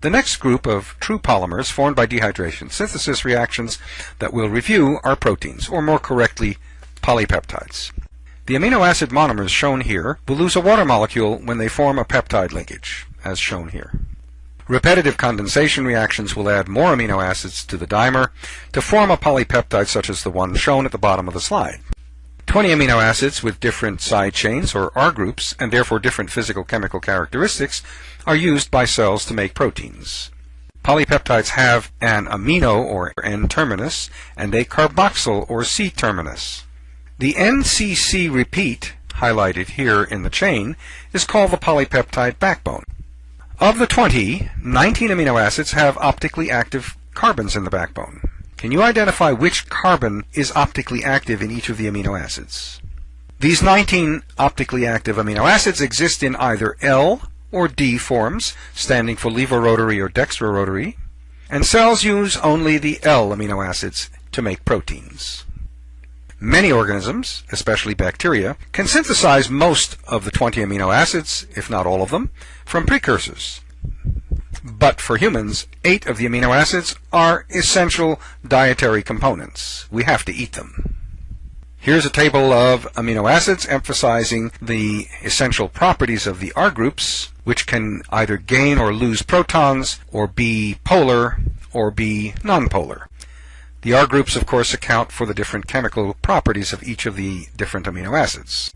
The next group of true polymers formed by dehydration synthesis reactions that we'll review are proteins, or more correctly, polypeptides. The amino acid monomers shown here will lose a water molecule when they form a peptide linkage, as shown here. Repetitive condensation reactions will add more amino acids to the dimer to form a polypeptide such as the one shown at the bottom of the slide. 20 amino acids with different side chains or R groups and therefore different physical chemical characteristics are used by cells to make proteins. Polypeptides have an amino or N terminus and a carboxyl or C terminus. The NCC repeat, highlighted here in the chain, is called the polypeptide backbone. Of the 20, 19 amino acids have optically active carbons in the backbone. Can you identify which carbon is optically active in each of the amino acids? These 19 optically active amino acids exist in either L or D forms, standing for levorotary or dextrorotary, and cells use only the L amino acids to make proteins. Many organisms, especially bacteria, can synthesize most of the 20 amino acids, if not all of them, from precursors. But for humans, eight of the amino acids are essential dietary components. We have to eat them. Here's a table of amino acids emphasizing the essential properties of the R groups, which can either gain or lose protons, or be polar, or be nonpolar. The R groups, of course, account for the different chemical properties of each of the different amino acids.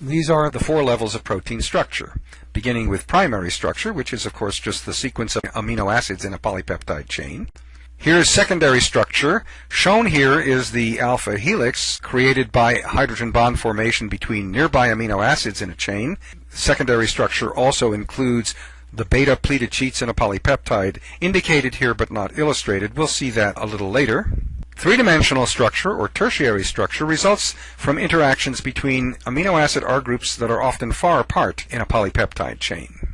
These are the four levels of protein structure, beginning with primary structure, which is of course just the sequence of amino acids in a polypeptide chain. Here's secondary structure. Shown here is the alpha helix created by hydrogen bond formation between nearby amino acids in a chain. Secondary structure also includes the beta pleated sheets in a polypeptide, indicated here but not illustrated. We'll see that a little later. Three-dimensional structure, or tertiary structure, results from interactions between amino acid R groups that are often far apart in a polypeptide chain.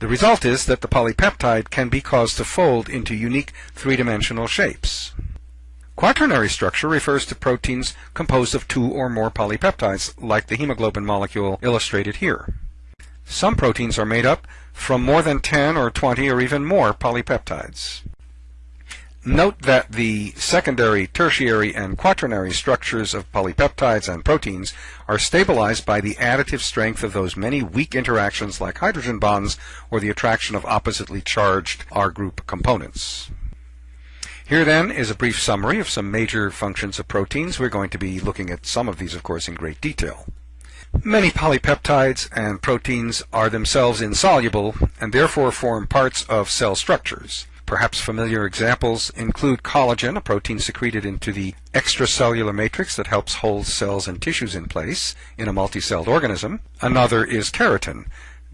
The result is that the polypeptide can be caused to fold into unique three-dimensional shapes. Quaternary structure refers to proteins composed of two or more polypeptides, like the hemoglobin molecule illustrated here. Some proteins are made up from more than 10 or 20 or even more polypeptides. Note that the secondary, tertiary, and quaternary structures of polypeptides and proteins are stabilized by the additive strength of those many weak interactions like hydrogen bonds or the attraction of oppositely charged R group components. Here then is a brief summary of some major functions of proteins. We're going to be looking at some of these, of course, in great detail. Many polypeptides and proteins are themselves insoluble and therefore form parts of cell structures. Perhaps familiar examples include collagen, a protein secreted into the extracellular matrix that helps hold cells and tissues in place in a multicelled organism. Another is keratin,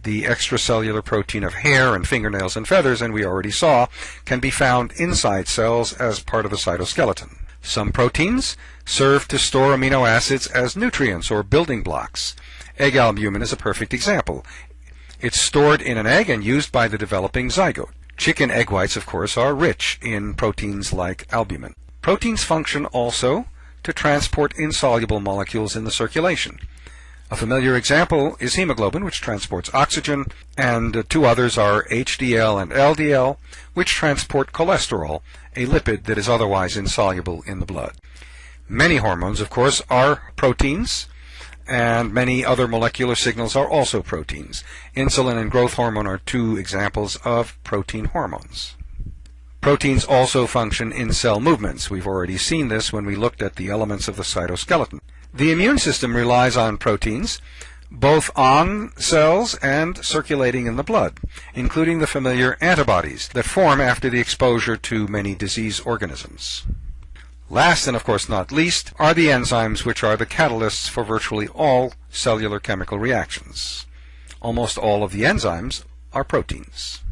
the extracellular protein of hair and fingernails and feathers, and we already saw, can be found inside cells as part of the cytoskeleton. Some proteins serve to store amino acids as nutrients or building blocks. Egg albumin is a perfect example. It's stored in an egg and used by the developing zygote. Chicken egg whites, of course, are rich in proteins like albumin. Proteins function also to transport insoluble molecules in the circulation. A familiar example is hemoglobin, which transports oxygen, and two others are HDL and LDL, which transport cholesterol, a lipid that is otherwise insoluble in the blood. Many hormones, of course, are proteins, and many other molecular signals are also proteins. Insulin and growth hormone are two examples of protein hormones. Proteins also function in cell movements. We've already seen this when we looked at the elements of the cytoskeleton. The immune system relies on proteins, both on cells and circulating in the blood, including the familiar antibodies that form after the exposure to many disease organisms. Last and of course not least are the enzymes which are the catalysts for virtually all cellular chemical reactions. Almost all of the enzymes are proteins.